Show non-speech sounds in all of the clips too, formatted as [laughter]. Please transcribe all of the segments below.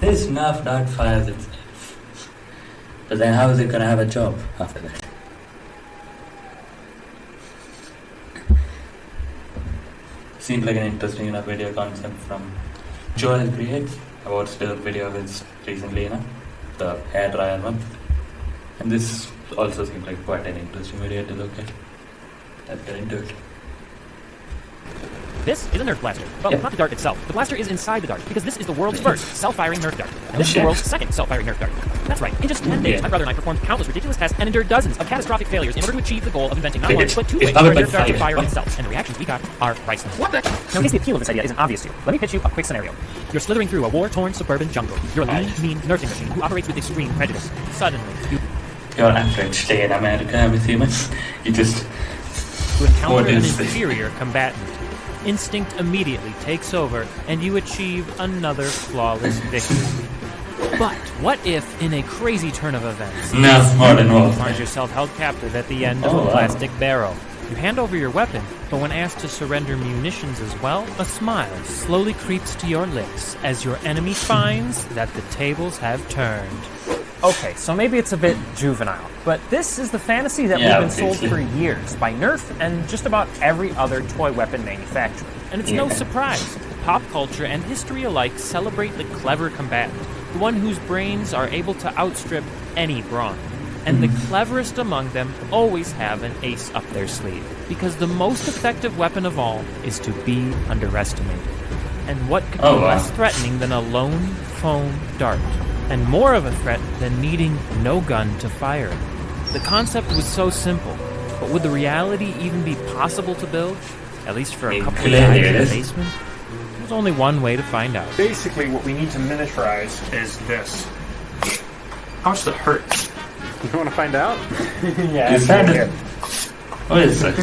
This Nerf dart fires itself. But then how is it gonna have a job after that? Seems like an interesting enough video concept from Joel Creates about still video with recently, you the hair dryer one. And this also seems like quite an interesting video to look at. Let's get into it. This is a Nerf blaster. Well, Yeah. not the dart itself. The blaster is inside the dart because this is the world's [laughs] first self-firing Nerf dart. And this is the world's second self-firing Nerf dart. That's right. In just 10 days, Yeah. my brother and I performed countless ridiculous tests and endured dozens of catastrophic failures in order to achieve the goal of inventing not one, but two ways for a Nerf dart to fire. itself. And the reactions we got are priceless. What the? Now, in case the appeal of this idea isn't obvious to you, let me pitch you a quick scenario. You're slithering through a war-torn suburban jungle. You're a lean, mean Nerfing machine who operates with extreme prejudice. Suddenly, you You're average day in America, I'm assuming. You just to encounter an inferior combatant. Instinct immediately takes over, and you achieve another flawless victory. But what if, in a crazy turn of events, you find yourself held captive at the end of Oh, a wow. plastic barrel? You hand over your weapon, but when asked to surrender munitions as well, a smile slowly creeps to your lips as your enemy finds that the tables have turned. Okay, so maybe it's a bit juvenile, but this is the fantasy that Yeah, we've been sold for years by Nerf and just about every other toy weapon manufacturer. And it's no surprise. Pop culture and history alike celebrate the clever combatant, the one whose brains are able to outstrip any brawn. And the mm-hmm. cleverest among them always have an ace up their sleeve, because the most effective weapon of all is to be underestimated. And what could Oh, be wow. less threatening than a lone foam dart? And more of a threat than needing no gun to fire it. The concept was so simple, but would the reality even be possible to build? At least for a It couple of clearly guys in the is. basement? There's only one way to find out. Basically, what we need to miniaturize is this. How much does it hurt? You want to find out? [laughs] yeah, Is that a- What is [laughs] it?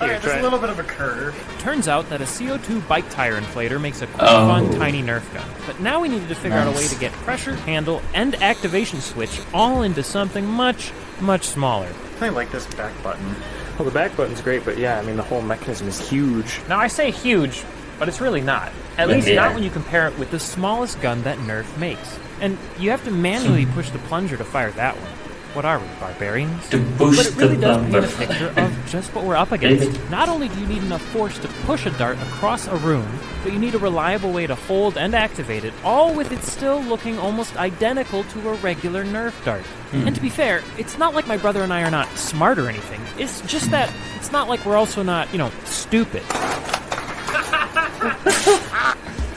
Alright, there's a little bit of a curve. Turns out that a CO2 bike tire inflator makes a quick, Oh. fun, tiny Nerf gun. But now we needed to figure out a way to get pressure, handle, and activation switch all into something much, much smaller. I like this back button. Well, the back button's great, but yeah, I mean, the whole mechanism is huge. Now I say huge, but it's really not. At Yeah. least not when you compare it with the smallest gun that Nerf makes. And you have to manually Hmm. push the plunger to fire that one. What are we, barbarians? To push But it really the does paint a picture of just what we're up against. Not only do you need enough force to push a dart across a room, but you need a reliable way to hold and activate it, all with it still looking almost identical to a regular Nerf dart. Hmm. And to be fair, it's not like my brother and I are not smart or anything. It's just that it's not like we're also not, you know, stupid. [laughs]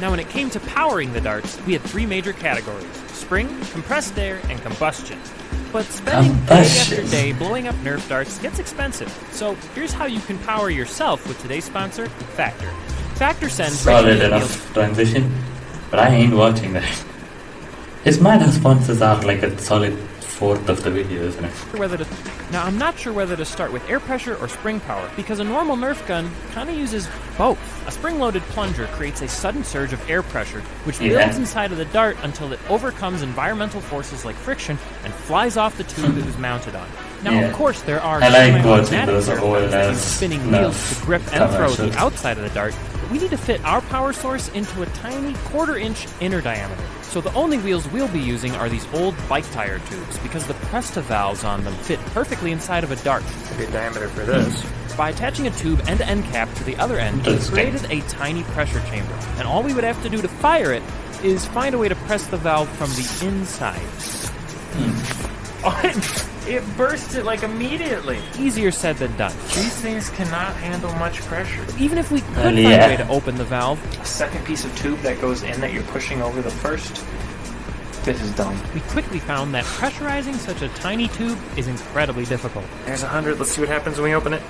Now, when it came to powering the darts, we had three major categories spring, compressed air, and combustion. But spending day after day blowing up Nerf darts gets expensive. So here's how you can power yourself with today's sponsor, Factor. Factor sends Solid enough transition. But I ain't watching that. His minor sponsors are like a solid fourth of the video, isn't it? whether to now I'm not sure whether to start with air pressure or spring power because a normal Nerf gun kind of uses both. A spring-loaded plunger creates a sudden surge of air pressure, which Yeah. builds inside of the dart until it overcomes environmental forces like friction and flies off the tube it was mounted on. Now, Yeah. of course, there are I like watching semi-automatic those Nerf old guns that use ass spinning wheels to grip and throw the outside of the dart, but we need to fit our power source into a tiny quarter-inch inner diameter. So the only wheels we'll be using are these old bike tire tubes because the Presta valves on them fit perfectly inside of a dart. Good diameter for this. By attaching a tube and end cap to the other end, we created a tiny pressure chamber. And all we would have to do to fire it is find a way to press the valve from the inside. Oh, it, it burst it like immediately. Easier said than done. These things cannot handle much pressure. Even if we could Well, find yeah. a way to open the valve, A second piece of tube that goes in that you're pushing over the first. This is dumb. we quickly found that pressurizing such a tiny tube is incredibly difficult. There's a hundred. Let's see what happens when we open it.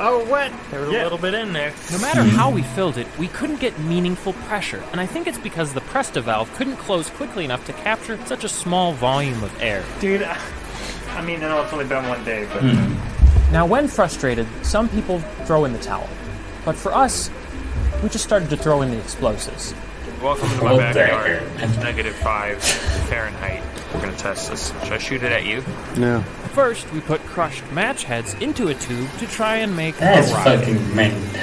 Oh, what? There was a little bit in there. No matter hmm. how we filled it, we couldn't get meaningful pressure, and I think it's because the Presta valve couldn't close quickly enough to capture such a small volume of air. Dude, I mean, I know it's only been one day, but hmm. Now, when frustrated, some people throw in the towel. But for us, we just started to throw in the explosives. welcome to my my backyard. It's negative five Fahrenheit. We're gonna test this. Should I shoot it at you? First, we put crushed match heads into a tube to try and make That's a rocket. fucking meant.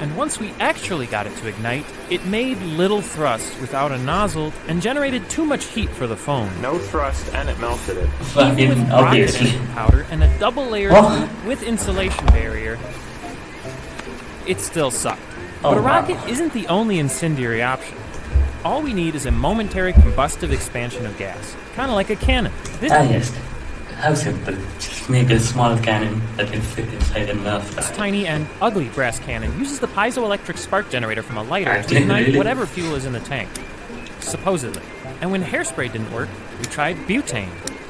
And once we actually got it to ignite, it made little thrust without a nozzle and generated too much heat for the phone. No thrust, and it melted it. Even with Fucking rocket obviously. engine powder and a double layer Oh. with insulation barrier, it still sucked. Oh, but a wow. rocket isn't the only incendiary option. All we need is a momentary combustive expansion of gas, kind of like a cannon. This Ah, yes. How simple. Just make a small cannon that can fit inside a Nerf This tiny and ugly brass cannon uses the piezoelectric spark generator from a lighter to ignite really? whatever fuel is in the tank. Supposedly. And when hairspray didn't work, we tried butane.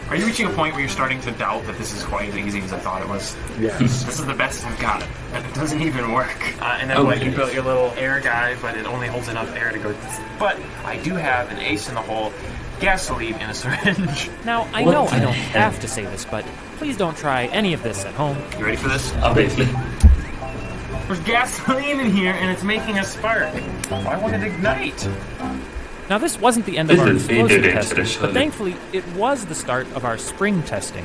Are you reaching a point where you're starting to doubt that this is quite as easy as I thought it was? Yes. [laughs] This is the best I've got, and it doesn't even work. Uh, and then Oh, what? You built your little air guy, but it only holds enough air to go. But I do have an ace in the hole, gasoline in a syringe. Now, I What know I don't hell? have to say this, but please don't try any of this at home. You ready for this? Obviously. There's gasoline in here, and it's making a spark. Why won't it ignite? Now, this wasn't the end of our is very explosive testing, but thankfully, it was the start of our spring testing.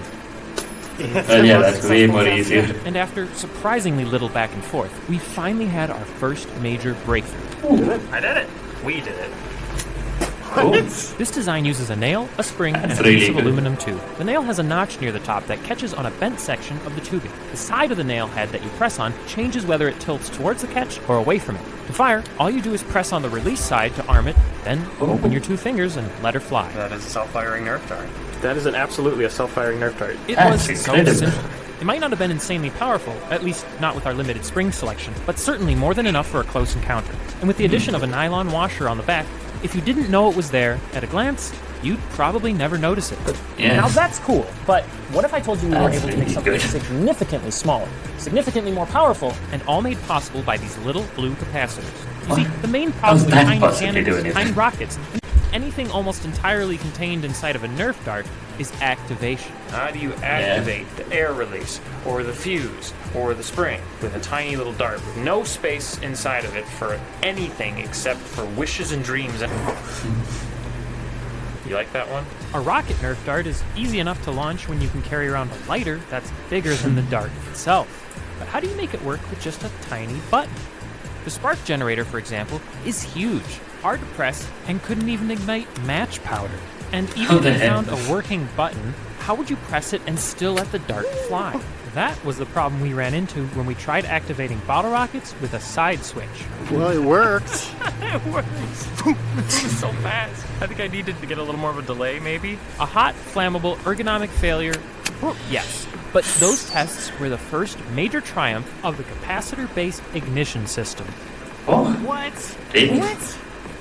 Well, yeah, that's way more easier. And after surprisingly little back and forth, we finally had our first major breakthrough. I did it. We did it. Cool. [laughs] This design uses a nail, a spring, and a really piece of good. aluminum tube. The nail has a notch near the top that catches on a bent section of the tubing. The side of the nail head that you press on changes whether it tilts towards the catch or away from it. To fire, all you do is press on the release side to arm it, then open your two fingers and let her fly. That is a self-firing Nerf dart. That is an absolutely a self-firing Nerf dart. It That's was so simple. It might not have been insanely powerful, at least not with our limited spring selection, but certainly more than enough for a close encounter. And with the addition of a nylon washer on the back, if you didn't know it was there at a glance, you'd probably never notice it. Yes. Now that's cool, but what if I told you we were That's able to make something good. significantly smaller, significantly more powerful? and all made possible by these little blue capacitors. You see, the main problem with tiny cannons, tiny rockets, anything almost entirely contained inside of a Nerf dart is activation. How do you activate the air release, or the fuse, or the spring with a tiny little dart with no space inside of it for anything except for wishes and dreams? And [laughs] you like that one? A rocket Nerf dart is easy enough to launch when you can carry around a lighter that's bigger than the dart itself. But how do you make it work with just a tiny button? The spark generator, for example, is huge, hard to press, and couldn't even ignite match powder. And even if the you found a working button, how would you press it and still let the dart fly? That was the problem we ran into when we tried activating bottle rockets with a side switch. Well, it worked. [laughs] it works. [laughs] so fast. I think I needed to get a little more of a delay, maybe. A hot, flammable, ergonomic failure. Yes. But those tests were the first major triumph of the capacitor-based ignition system. Oh, What? really?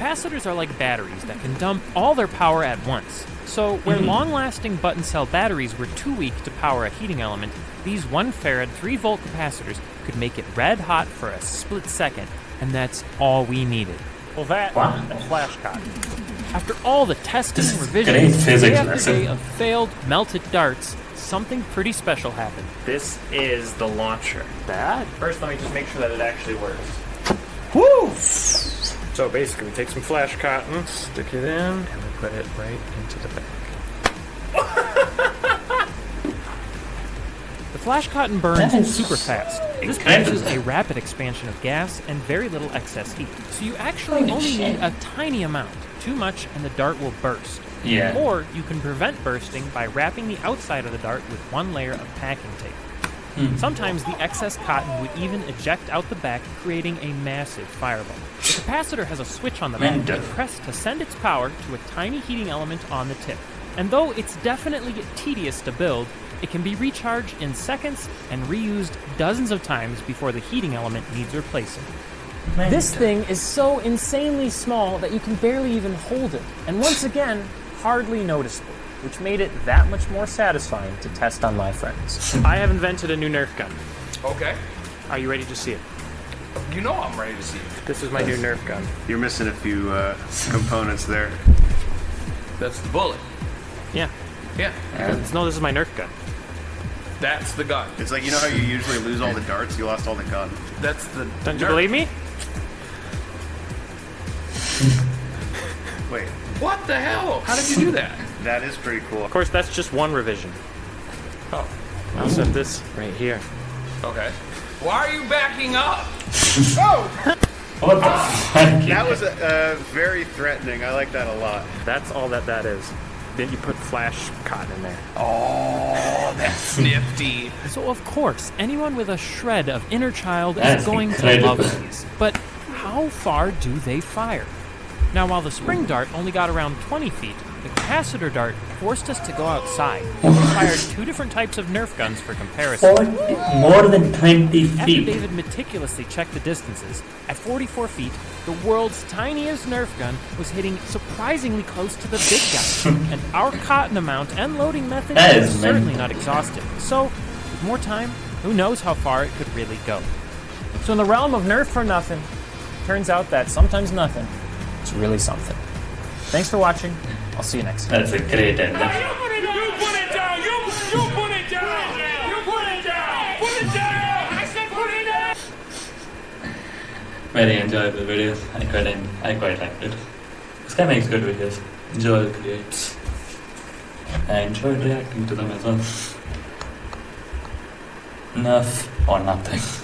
Capacitors are like batteries that can dump all their power at once. So, where mm-hmm. long lasting button cell batteries were too weak to power a heating element, these 1 farad 3 volt capacitors could make it red hot for a split second, and that's all we needed. Well, that Wow. and flash cotton. After all the testing This and is revisions, great day after lesson. day of failed melted darts, something pretty special happened. This is the launcher. That? First, let me just make sure that it actually works. Woo! So basically, we take some flash cotton, stick it in, and we put it right into the bag. The flash cotton burns That is super fast. This incredible. produces a rapid expansion of gas and very little excess heat. So you actually Holy only shit. need a tiny amount. Too much and the dart will burst. Yeah. Or you can prevent bursting by wrapping the outside of the dart with one layer of packing tape. Hmm. Sometimes the excess cotton would even eject out the back, creating a massive fireball. The capacitor has a switch on the back you press to send its power to a tiny heating element on the tip. And though it's definitely tedious to build, it can be recharged in seconds and reused dozens of times before the heating element needs replacing. This thing is so insanely small that you can barely even hold it, and once again, hardly noticeable, which made it that much more satisfying to test on my friends. I have invented a new Nerf gun. Okay. Are you ready to see it? You know I'm ready to see it. This is my new Nerf gun. You're missing a few uh, components there. That's the bullet. Yeah. Yeah. No, this is my Nerf gun. That's the gun. It's like you know how you usually lose all the darts, you lost all the gun. That's the. Don't you believe me? Wait, What the hell? How did you do that? That is pretty cool. Of course, that's just one revision. Oh. I'll set this right here. Okay. Why are you backing up? [laughs] [laughs] what the fuck? That was uh, very threatening. I like that a lot. That's all that that is. Then you put flash cotton in there. Oh, [laughs] that's nifty. So, of course, anyone with a shred of inner child That's is going incredible. to love these. But how far do they fire? Now, while the spring dart only got around 20 feet, the capacitor dart forced us to go outside. We fired two different types of Nerf guns for comparison. 40, more than 20 feet. After. David meticulously checked the distances, at 44 feet, the world's tiniest Nerf gun was hitting surprisingly close to the big guy. [laughs] and our cotton amount and loading method is certainly not exhaustive. So, with more time, who knows how far it could really go. So in the realm of Nerf for nothing, turns out that sometimes nothing is really something. Thanks for watching. I'll see you next time. That's a great ending. You put it down! You, you put it down! You put it down! Put it down! I said put it down! Very enjoyable videos. I quite, I quite liked it. This guy makes good videos. Joel creates. I enjoyed reacting to them as well. Enough or nothing.